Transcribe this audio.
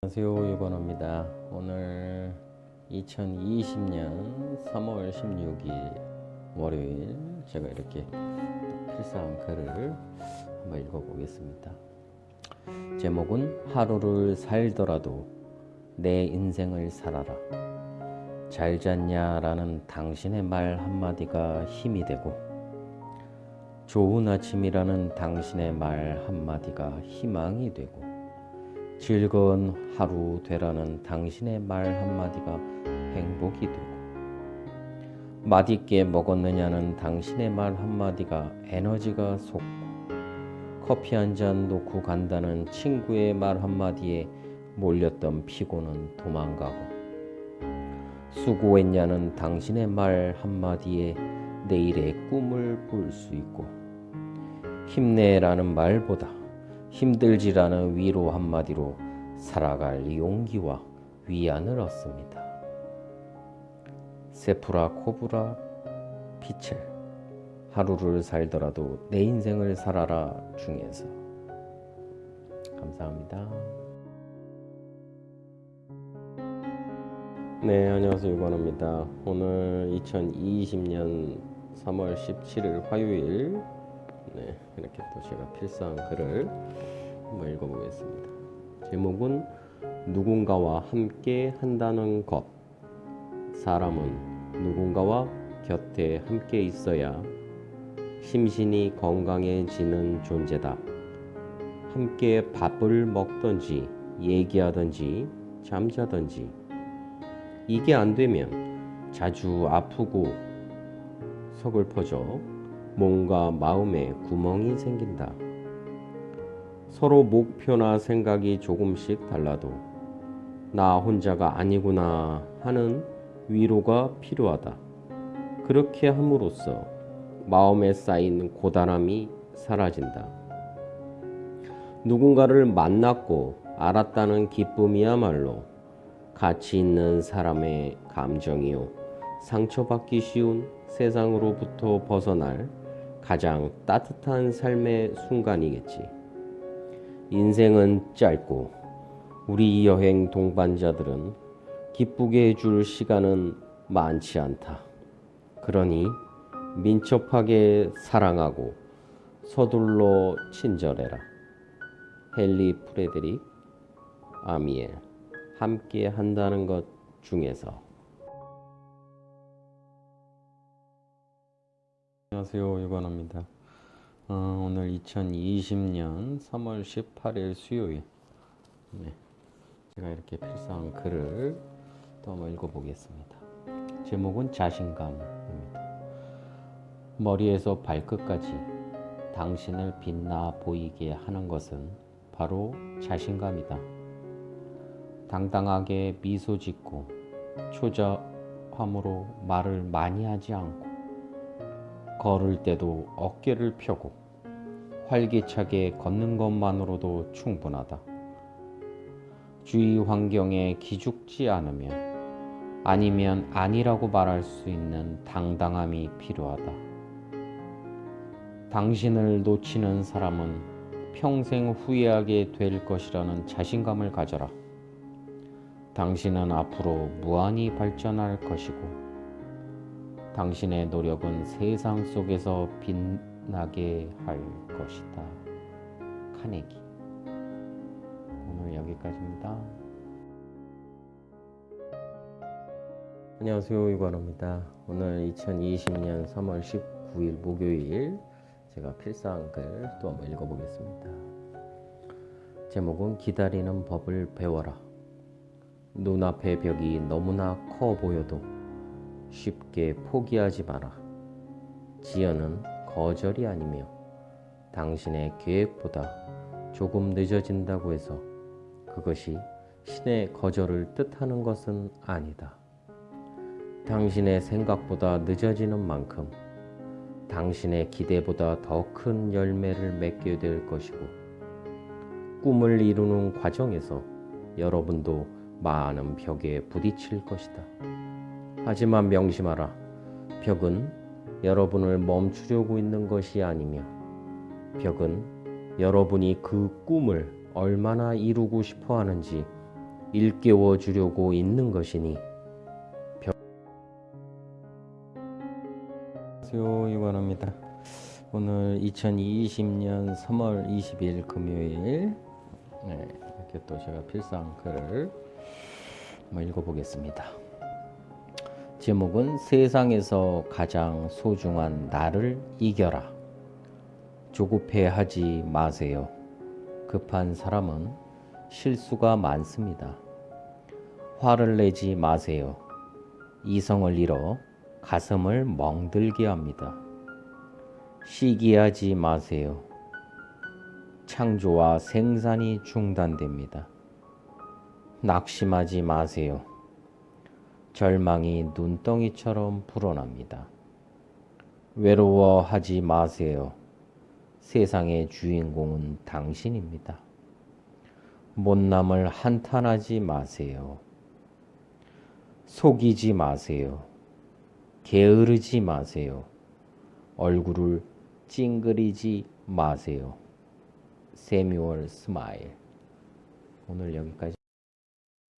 안녕하세요 유건호입니다. 오늘 2020년 3월 16일 월요일 제가 이렇게 필사한 글을 한번 읽어보겠습니다. 제목은 하루를 살더라도 내 인생을 살아라. 잘 잤냐 라는 당신의 말 한마디가 힘이 되고 좋은 아침이라는 당신의 말 한마디가 희망이 되고 즐거운 하루 되라는 당신의 말 한마디가 행복이 되고 맛있게 먹었느냐는 당신의 말 한마디가 에너지가 솟고 커피 한 잔 놓고 간다는 친구의 말 한마디에 몰렸던 피곤은 도망가고 수고했냐는 당신의 말 한마디에 내일의 꿈을 볼수 있고 힘내라는 말보다 힘들지라는 위로 한마디로 살아갈 용기와 위안을 얻습니다. 세프라 코브라 피첼 하루를 살더라도 내 인생을 살아라 중에서 감사합니다. 네, 안녕하세요. 유관호입니다. 오늘 2020년 3월 17일 화요일 네, 이렇게 또 제가 필사한 글을 한번 읽어보겠습니다. 제목은 누군가와 함께 한다는 것. 사람은 누군가와 곁에 함께 있어야 심신이 건강해지는 존재다. 함께 밥을 먹던지 얘기하던지 잠자던지 이게 안 되면 자주 아프고 서글퍼져 몸과 마음에 구멍이 생긴다. 서로 목표나 생각이 조금씩 달라도 나 혼자가 아니구나 하는 위로가 필요하다. 그렇게 함으로써 마음에 쌓인 고단함이 사라진다. 누군가를 만났고 알았다는 기쁨이야말로 가치 있는 사람의 감정이요. 상처받기 쉬운 세상으로부터 벗어날 가장 따뜻한 삶의 순간이겠지. 인생은 짧고 우리 여행 동반자들은 기쁘게 해줄 시간은 많지 않다. 그러니 민첩하게 사랑하고 서둘러 친절해라. 헨리 프레드릭 아미엘 함께 한다는 것 중에서 안녕하세요 유관호입니다. 어, 오늘 2020년 3월 18일 수요일. 네, 제가 이렇게 필사한 글을 또 한번 읽어보겠습니다. 제목은 자신감입니다. 머리에서 발끝까지 당신을 빛나 보이게 하는 것은 바로 자신감이다. 당당하게 미소 짓고 초자함으로 말을 많이 하지 않고 걸을 때도 어깨를 펴고 활기차게 걷는 것만으로도 충분하다. 주위 환경에 기죽지 않으면 아니면 아니라고 말할 수 있는 당당함이 필요하다. 당신을 놓치는 사람은 평생 후회하게 될 것이라는 자신감을 가져라. 당신은 앞으로 무한히 발전할 것이고 당신의 노력은 세상 속에서 빛나게 할 것이다. 카네기. 오늘 여기까지입니다. 안녕하세요. 이관호입니다. 오늘 2020년 3월 19일 목요일 제가 필사한 글 또 한번 읽어보겠습니다. 제목은 기다리는 법을 배워라. 눈앞의 벽이 너무나 커 보여도 쉽게 포기하지 마라. 지연은 거절이 아니며 당신의 계획보다 조금 늦어진다고 해서 그것이 신의 거절을 뜻하는 것은 아니다. 당신의 생각보다 늦어지는 만큼 당신의 기대보다 더 큰 열매를 맺게 될 것이고 꿈을 이루는 과정에서 여러분도 많은 벽에 부딪힐 것이다. 하지만 명심하라. 벽은 여러분을 멈추려고 있는 것이 아니며 벽은 여러분이 그 꿈을 얼마나 이루고 싶어 하는지 일깨워 주려고 있는 것이니 안녕하세요 이관호입니다. 오늘 2020년 3월 20일 금요일 네, 이렇게 또 제가 필상 글을 읽어보겠습니다. 제목은 세상에서 가장 소중한 나를 이겨라. 조급해하지 마세요. 급한 사람은 실수가 많습니다. 화를 내지 마세요. 이성을 잃어 가슴을 멍들게 합니다. 시기하지 마세요. 창조와 생산이 중단됩니다. 낙심하지 마세요. 절망이 눈덩이처럼 불어납니다. 외로워하지 마세요. 세상의 주인공은 당신입니다. 못남을 한탄하지 마세요. 속이지 마세요. 게으르지 마세요. 얼굴을 찡그리지 마세요. 새뮤얼 스마일. 오늘 여기까지.